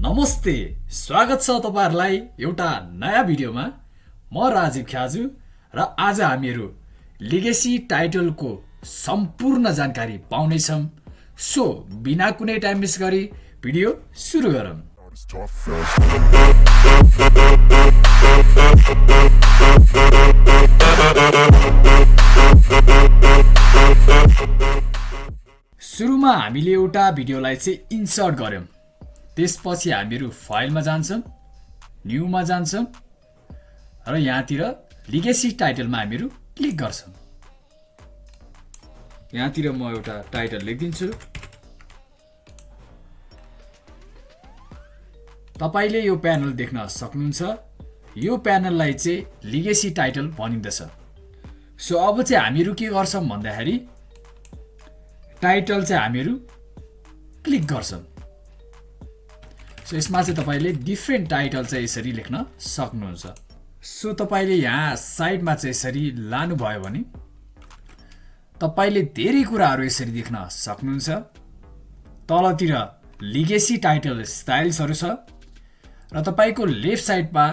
नमस्ते स्वागत छ तपाईँहरूलाई एउटा नयाँ भिडियोमा। म राजीव ख्याजु र आज हामीहरू लिगेसी टाइटलको सम्पूर्ण जानकारी पाउनेछौँ। सो बिना कुनै टाइम मिस गरी भिडियो सुरु गरौँ. सुरुमा हामीले एउटा भिडियोलाई चाहिँ इन्सर्ट गऱ्यौँ। त्यसपछि हामीहरू फाइलमा जान्छौँ न्यूमा जान्छौँ र यहाँतिर लिगेसी टाइटलमा हामीहरू क्लिक गर्छौँ। यहाँतिर म एउटा टाइटल लेखिदिन्छु। तपाईँले यो प्यानल देख्न सक्नुहुन्छ। यो प्यानललाई चाहिँ लिगेसी टाइटल भनिँदछ। सो अब चाहिँ हामीहरू के गर्छौँ भन्दाखेरि टाइटल चाहिँ हामीहरू क्लिक गर्छौँ। सो यसमा चाहिँ तपाईँले डिफ्रेन्ट टाइटल चाहिँ यसरी लेख्न सक्नुहुन्छ। सो तपाईँले यहाँ साइडमा चाहिँ यसरी लानुभयो भने तपाईँले धेरै कुराहरू यसरी देख्न सक्नुहुन्छ। तलतिर लिगेसी टाइटल स्टाइल्सहरू छ र तपाईँको लेफ्ट साइडमा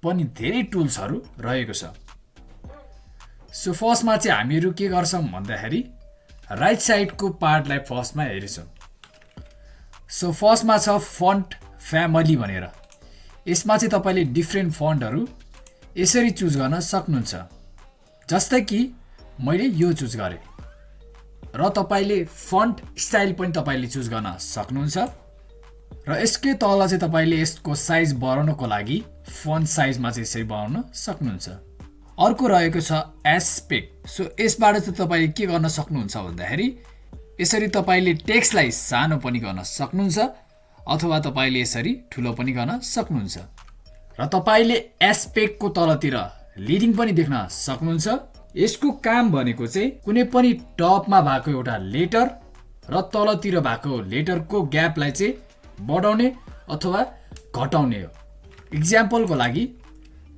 पनि धेरै टुल्सहरू रहेको छ। सो फर्स्टमा चाहिँ हामीहरू के गर्छौँ भन्दाखेरि राइट साइडको पार्टलाई फर्स्टमा हेर्छौँ। सो फर्स्टमा छ फन्ट फ्यामिली भनेर। यसमा चाहिँ तपाईँले डिफ्रेन्ट फन्टहरू यसरी चुज गर्न सक्नुहुन्छ। जस्तै कि मैले यो चुज गरेँ। र तपाईँले फन्ट स्टाइल पनि तपाईँले चुज गर्न सक्नुहुन्छ। र यसकै तल चाहिँ तपाईँले यसको साइज बढाउनको लागि फन्ट साइजमा चाहिँ यसरी बढाउन सक्नुहुन्छ। अर्को रहेको छ एस्पेक्ट सो यसबाट चाहिँ तपाईँले के गर्न सक्नुहुन्छ भन्दाखेरि यसरी तपाईँले टेक्स्टलाई सानो पनि गर्न सक्नुहुन्छ। अथवा तपाईँले यसरी ठुलो पनि गर्न सक्नुहुन्छ। र तपाईँले एस्पेक्टको तलतिर लिडिङ पनि देख्न सक्नुहुन्छ। यसको काम भनेको चाहिँ कुनै पनि टपमा भएको एउटा लेटर र तलतिर भएको लेटरको ग्यापलाई चाहिँ बढाउने अथवा घटाउने हो। इक्जाम्पलको लागि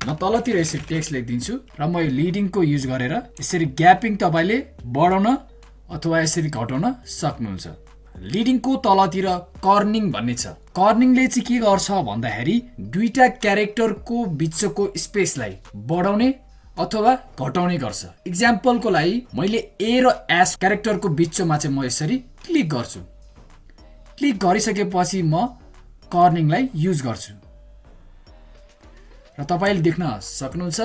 म तलतिर यसरी टेक्स्ट लेखिदिन्छु र म यो लिडिङको युज गरेर यसरी ग्यापिङ तपाईँले बढाउन अथवा यसरी घटाउन सक्नुहुन्छ। लिडिङको तलतिर कर्निङ भन्ने छ। कर्निङले चाहिँ के गर्छ भन्दाखेरि दुईटा क्यारेक्टरको बिचको स्पेसलाई बढाउने अथवा घटाउने गर्छ। इक्जाम्पलको लागि मैले ए र एस क्यारेक्टरको बिचमा चाहिँ म यसरी क्लिक गर्छु। क्लिक गरिसकेपछि म कर्निङलाई युज गर्छु। र तपाईँले देख्न सक्नुहुन्छ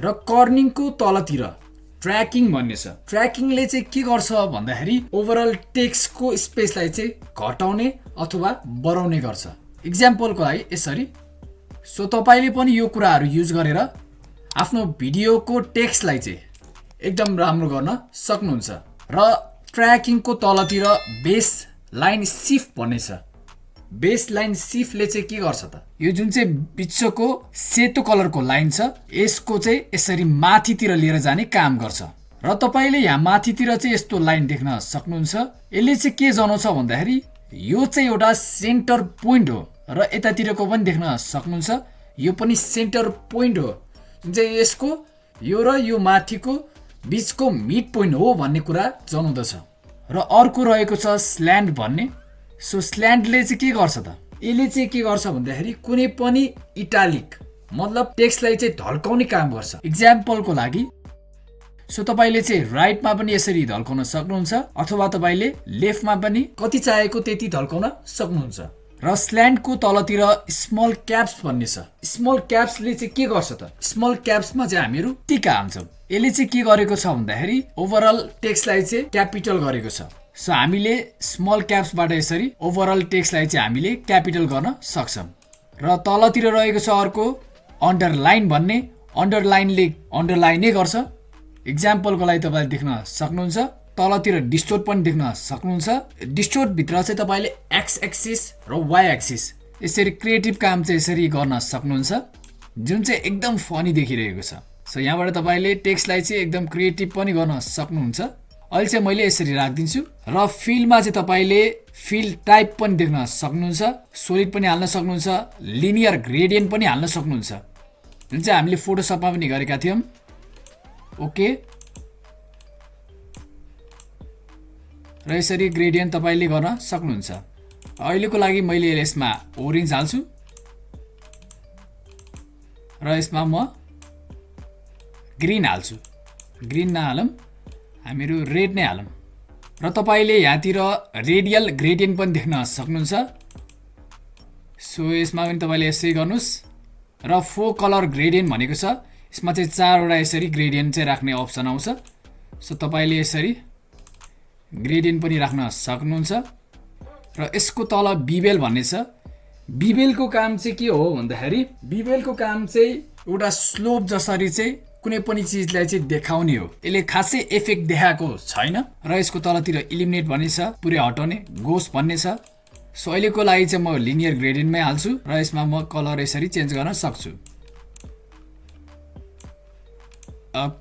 र कर्निङको तलतिर ट्र्याकिङ भन्ने छ। ट्र्याकिङले चाहिँ के गर्छ भन्दाखेरि ओभरअल टेक्स्टको स्पेसलाई चाहिँ घटाउने अथवा बढाउने गर्छ। इक्जाम्पलको लागि यसरी। सो तपाईँले पनि यो कुराहरू युज गरेर आफ्नो भिडियोको टेक्स्टलाई चाहिँ एकदम राम्रो गर्न सक्नुहुन्छ। र ट्र्याकिङको तलतिर बेस लाइन सिफ्ट भन्ने छ। बेस लाइन सिफ्टले चाहिँ के गर्छ त? यो जुन चाहिँ बिचको सेतो कलरको लाइन छ यसको चाहिँ यसरी माथितिर लिएर जाने काम गर्छ। र तपाईँले यहाँ माथितिर चाहिँ यस्तो लाइन देख्न सक्नुहुन्छ। यसले चाहिँ के जनाउँछ भन्दाखेरि यो चाहिँ एउटा सेन्टर पोइन्ट हो र यतातिरको पनि देख्न सक्नुहुन्छ। यो पनि सेन्टर पोइन्ट हो। जुन चाहिँ यसको यो र यो माथिको बिचको मिड पोइन्ट हो भन्ने कुरा जनाउँदछ। र अर्को रहेको छ स्ल्यान्ड भन्ने। सो स्ल्यान्डले चाहिँ के गर्छ त? यसले चाहिँ के गर्छ भन्दाखेरि कुनै पनि इटालिक मतलब टेक्स्टलाई चाहिँ ढल्काउने काम गर्छ। इक्जाम्पलको लागि सो तपाईँले चाहिँ राइटमा पनि यसरी ढल्काउन सक्नुहुन्छ अथवा तपाईँले लेफ्टमा पनि कति चाहेको त्यति ढल्काउन सक्नुहुन्छ। र स्ल्यान्डको तलतिर स्मल क्याप्स भन्ने छ। स्मल क्याप्सले चाहिँ के गर्छ त? स्मल क्याप्समा चाहिँ हामीहरू टिका हाल्छौँ यसले चाहिँ के गरेको छ भन्दाखेरि ओभरअल टेक्स्टलाई चाहिँ क्यापिटल गरेको छ। सो हामीले स्मल क्याप्सबाट यसरी ओभरअल टेक्स्टलाई चाहिँ हामीले क्यापिटल गर्न सक्छौँ। र तलतिर रहेको छ अर्को अन्डरलाइन भन्ने। अन्डरलाइनले अन्डरलाइनै गर्छ। इक्जाम्पलको लागि तपाईँले देख्न सक्नुहुन्छ। तलतिर डिस्टोर पनि देख्न सक्नुहुन्छ। डिस्टोरभित्र चाहिँ तपाईँले एक्स एक्सिस र वाइ एक्सिस यसरी क्रिएटिभ काम चाहिँ यसरी गर्न सक्नुहुन्छ। जुन चाहिँ एकदम फनी देखिरहेको छ। सो यहाँबाट तपाईँले टेक्स्टलाई चाहिँ एकदम क्रिएटिभ पनि गर्न सक्नुहुन्छ। अहिले चाहिँ मैले यसरी राखिदिन्छु र फिलमा चाहिँ तपाईँले फिल टाइप पनि देख्न सक्नुहुन्छ सोलिड पनि हाल्न सक्नुहुन्छ लिनियर ग्रेडियन्ट पनि हाल्न सक्नुहुन्छ। जुन चाहिँ हामीले फोटोसपमा पनि गरेका थियौँ। ओके। र यसरी ग्रेडियन्ट तपाईँले गर्न सक्नुहुन्छ। अहिलेको लागि मैले यसमा ओरेन्ज हाल्छु। र यसमा म ग्रिन हाल्छु। ग्रिन नहालौँ। हामीहरू रेड नै हालौँ। र तपाईँले यहाँतिर रेडियल ग्रेडियन्ट पनि देख्न सक्नुहुन्छ। सो यसमा पनि तपाईँले यसै गर्नुहोस्। र फो कलर ग्रेडियन्ट भनेको छ यसमा चाहिँ चारवटा यसरी ग्रेडियन्ट चाहिँ राख्ने अप्सन आउँछ। सो तपाईँले यसरी ग्रेडियन्ट पनि राख्न सक्नुहुन्छ। र यसको तल बिबेल भन्ने छ। बिबेलको काम चाहिँ के हो भन्दाखेरि बिबेलको काम चाहिँ एउटा स्लोप जसरी चाहिँ कुनै पनि चिजलाई चाहिँ देखाउने हो। यसले खासै इफेक्ट देखाएको छैन र यसको तलतिर इलिमिनेट भन्ने छ पुरै हटाउने गोस भन्ने छ। सो अहिलेको लागि चाहिँ म लिनियर ग्रेडियन्टमै हाल्छु र यसमा म कलर यसरी चेन्ज गर्न सक्छु।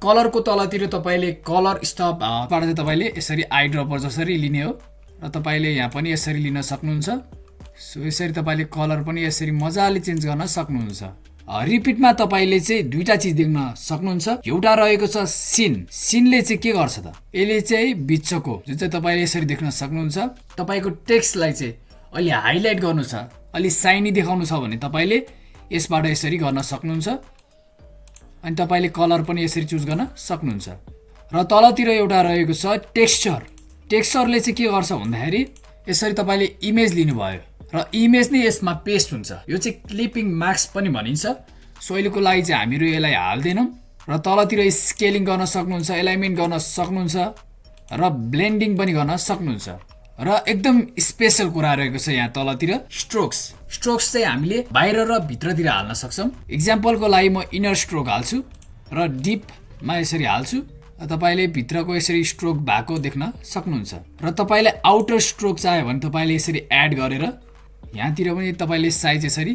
कलरको तलतिर तपाईँले कलर स्टपबाट चाहिँ तपाईँले यसरी आई ड्रपर जसरी लिने हो र तपाईँले यहाँ पनि यसरी लिन सक्नुहुन्छ। सो यसरी तपाईँले कलर पनि यसरी मजाले चेन्ज गर्न सक्नुहुन्छ। रिपिटमा तपाईँले चाहिँ दुईवटा चिज देख्न सक्नुहुन्छ। एउटा रहेको छ सिन। सिनले चाहिँ के गर्छ त? यसले चाहिँ बिचको जुन चाहिँ तपाईँले यसरी देख्न सक्नुहुन्छ तपाईँको टेक्स्टलाई चाहिँ अलि हाइलाइट गर्नु छ अलि साइनी देखाउनु छ भने तपाईँले यसबाट यसरी गर्न सक्नुहुन्छ। अनि तपाईँले कलर पनि यसरी चुज गर्न सक्नुहुन्छ। र तलतिर एउटा रहेको छ टेक्स्चर। टेक्स्चरले चाहिँ के गर्छ भन्दाखेरि यसरी तपाईँले इमेज लिनुभयो। र इमेज नै यसमा पेस्ट हुन्छ। यो चाहिँ क्लिपिङ मार्क्स पनि भनिन्छ। सो अहिलेको लागि चाहिँ हामीहरू यसलाई हाल्दैनौँ र तलतिर स्केलिङ गर्न सक्नुहुन्छ एलाइनमेन्ट गर्न सक्नुहुन्छ र ब्लेन्डिङ पनि गर्न सक्नुहुन्छ। र एकदम स्पेसल कुरा रहेको छ यहाँ तलतिर स्ट्रोक्स स्ट्रोक्स चाहिँ हामीले बाहिर र भित्रतिर हाल्न सक्छौँ। इक्जाम्पलको लागि म इनर स्ट्रोक हाल्छु र डिपमा यसरी हाल्छु। तपाईँले भित्रको यसरी स्ट्रोक भएको देख्न सक्नुहुन्छ। र तपाईँले आउटर स्ट्रोक चाह्यो भने तपाईँले यसरी एड गरेर यहाँतिर पनि तपाईँले साइज यसरी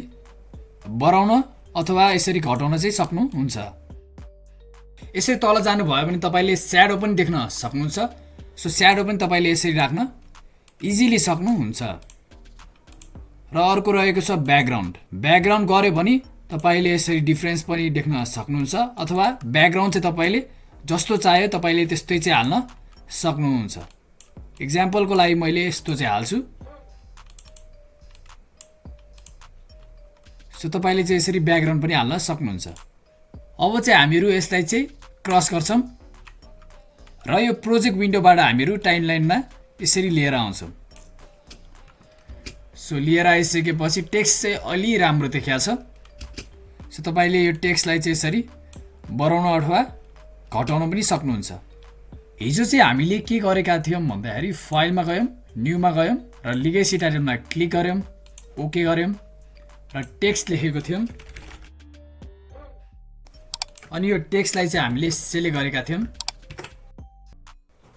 बढाउन अथवा यसरी घटाउन चाहिँ सक्नुहुन्छ। यसरी तल जानुभयो भने तपाईँले स्याडो पनि देख्न सक्नुहुन्छ। सो स्याडो पनि तपाईँले यसरी राख्न इजिली सक्नुहुन्छ। र अर्को रहेको छ ब्याकग्राउन्ड। ब्याकग्राउन्ड गऱ्यो भने तपाईँले यसरी डिफ्रेन्स पनि देख्न सक्नुहुन्छ अथवा ब्याकग्राउन्ड चाहिँ तपाईँले जस्तो चाह्यो तपाईँले त्यस्तै चाहिँ हाल्न सक्नुहुन्छ। इक्जाम्पलको लागि मैले यस्तो चाहिँ हाल्छु। सो तपाईँले चाहिँ यसरी ब्याकग्राउन्ड पनि हाल्न सक्नुहुन्छ। अब चाहिँ हामीहरू यसलाई चाहिँ क्रस गर्छौँ। र यो प्रोजेक्ट विन्डोबाट हामीहरू टाइमलाइनमा यसरी लिएर आउँछौँ। सो लिएर आइसकेपछि टेक्स्ट चाहिँ अलि राम्रो देखिया छ सो तपाईँले यो टेक्स्टलाई चाहिँ यसरी बढाउन अथवा घटाउन पनि सक्नुहुन्छ। हिजो चाहिँ हामीले के गरेका थियौँ भन्दाखेरि फाइलमा गयौँ न्यूमा गयौँ र लिगेसी टाइटलमा क्लिक गऱ्यौँ ओके गऱ्यौँ। र टेक्स्ट लेखेको थियौँ। अनि यो टेक्स्टलाई चाहिँ हामीले सेलेक्ट गरेका थियौँ।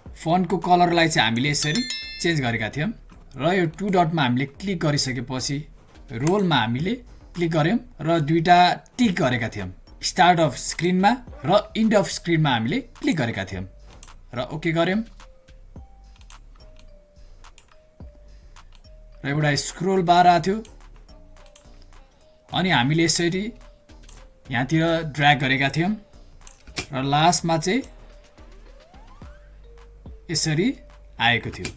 फन्टको कलरलाई चाहिँ हामीले यसरी चेन्ज गरेका थियौँ। र यो टु डटमा हामीले क्लिक गरिसकेपछि रोलमा हामीले क्लिक गऱ्यौँ र दुईवटा टिक गरेका थियौँ। स्टार्ट अफ स्क्रिनमा र इन्ड अफ स्क्रिनमा हामीले क्लिक गरेका थियौँ। र ओके गऱ्यौँ। र एउटा स्क्रोल बार आएको थियो। अनि हामीले यसरी यहाँतिर ड्र्याग गरेका थियौँ। र लास्टमा चाहिँ यसरी आएको थियो।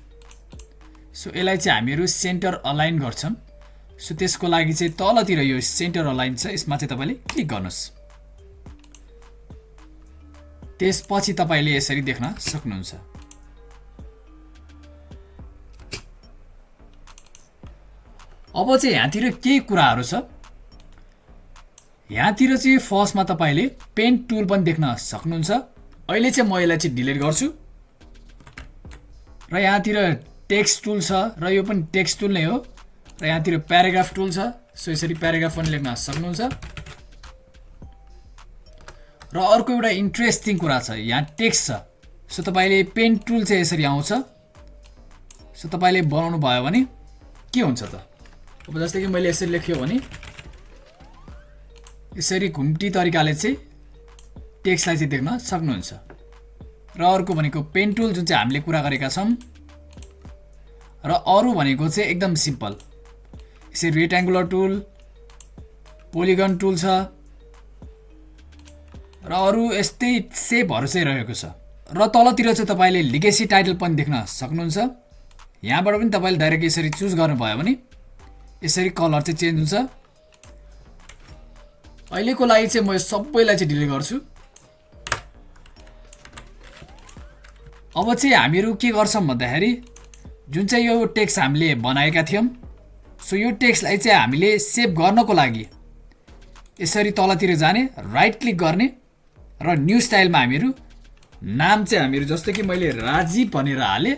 सो यसलाई चाहिँ हामीहरू सेन्टर अलाइन गर्छौँ। सो त्यसको लागि चाहिँ तलतिर यो सेन्टर अलाइन छ यसमा चाहिँ तपाईँले क्लिक गर्नुहोस्। त्यसपछि तपाईँले यसरी देख्न सक्नुहुन्छ। अब चाहिँ यहाँतिर केही कुराहरू छ। यहाँतिर चाहिँ फर्स्टमा तपाईँले पेन टुल पनि देख्न सक्नुहुन्छ। अहिले चाहिँ म यसलाई चाहिँ डिलिट गर्छु। र यहाँतिर टेक्स्ट टुल छ र यो पनि टेक्स्ट टुल नै हो। र यहाँतिर प्याराग्राफ टुल छ सो यसरी प्याराग्राफ पनि लेख्न सक्नुहुन्छ। र अर्को एउटा इन्ट्रेस्टिङ कुरा छ यहाँ टेक्स्ट छ। सो तपाईँले पेन टुल चाहिँ यसरी आउँछ। सो तपाईँले बनाउनु भयो भने के हुन्छ त? अब जस्तै कि मैले यसरी लेख्यो भने यसरी घुम्टी तरिकाले चाहिँ टेक्स्टलाई चाहिँ देख्न सक्नुहुन्छ। र अर्को भनेको पेन टुल जुन चाहिँ हामीले कुरा गरेका छौँ र अरू भनेको चाहिँ एकदम सिम्पल। यसरी रेक्ट्याङ्गुलर टुल पोलिगन टुल छ र अरू यस्तै सेपहरू चाहिँ रहेको छ। र तलतिर चाहिँ तपाईँले लिगेसी टाइटल पनि देख्न सक्नुहुन्छ। यहाँबाट पनि तपाईँले डाइरेक्ट यसरी चुज गर्नुभयो भने यसरी कलर चाहिँ चेन्ज हुन्छ। अहिलेको लागि चाहिँ म यो सबैलाई चाहिँ डिलिट गर्छु। अब चाहिँ हामीहरू के गर्छौँ भन्दाखेरि जुन चाहिँ यो टेक्स्ट हामीले बनाएका थियौँ सो यो टेक्स्टलाई चाहिँ हामीले सेभ गर्नको लागि यसरी तलतिर जाने राइट क्लिक गर्ने र न्यू स्टाइलमा हामीहरू नाम चाहिँ हामीहरू जस्तो कि मैले राजीव भनेर हालेँ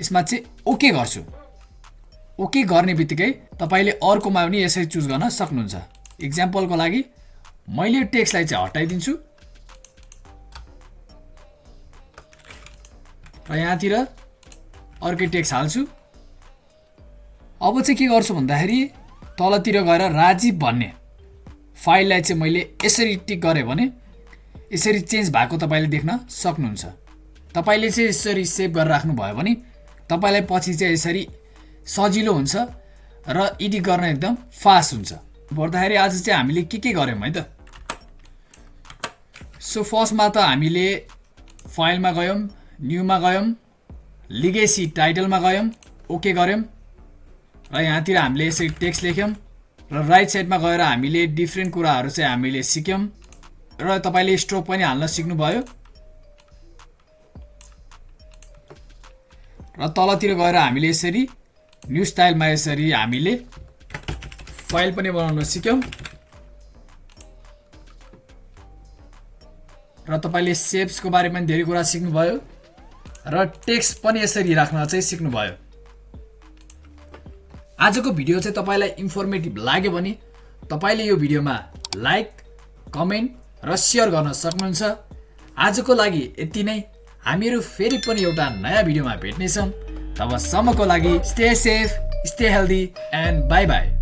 यसमा चाहिँ ओके गर्छु। ओके गर्ने बित्तिकै तपाईँले अर्कोमा पनि यसरी चुज गर्न सक्नुहुन्छ। इक्जाम्पलको लागि मैले यो टेक्स्टलाई चाहिँ हटाइदिन्छु। र यहाँतिर अर्कै टेक्स्ट हाल्छु। अब चाहिँ के गर्छु भन्दाखेरि तलतिर गएर राजीव भन्ने फाइललाई चाहिँ मैले यसरी टिक गरेँ भने यसरी चेन्ज भएको तपाईँले देख्न सक्नुहुन्छ। तपाईँले चाहिँ यसरी सेभ गरेर राख्नुभयो भने तपाईँलाई पछि चाहिँ यसरी सजिलो हुन्छ र एडिट गर्न एकदम फास्ट हुन्छ। पर्दाखेरि आज चाहिँ हामीले के के गऱ्यौँ है त? सो फर्स्टमा त हामीले फाइलमा गयौँ न्यूमा गयौँ लिगेसी टाइटलमा गयौँ ओके गऱ्यौँ। र यहाँतिर हामीले यसरी टेक्स्ट लेख्यौँ र राइट साइडमा गएर हामीले डिफ्रेन्ट कुराहरू चाहिँ हामीले सिक्यौँ। र तपाईँले स्ट्रोक पनि हाल्न सिक्नुभयो। र तलतिर गएर हामीले यसरी न्यू स्टाइलमा यसरी हामीले फाइल पनि बनाउन सिक्यौँ। र तपाईँले सेप्सको बारेमा धेरै कुरा सिक्नुभयो र टेक्स्ट पनि यसरी राख्न चाहिँ सिक्नुभयो। आजको भिडियो चाहिँ तपाईँलाई इन्फर्मेटिभ लाग्यो भने तपाईँले यो भिडियोमा लाइक कमेन्ट र सेयर गर्न सक्नुहुन्छ। आजको लागि यति नै। हामीहरू फेरि पनि एउटा नयाँ भिडियोमा भेट्नेछौँ। तबसम्मको लागि stay safe stay healthy and bye bye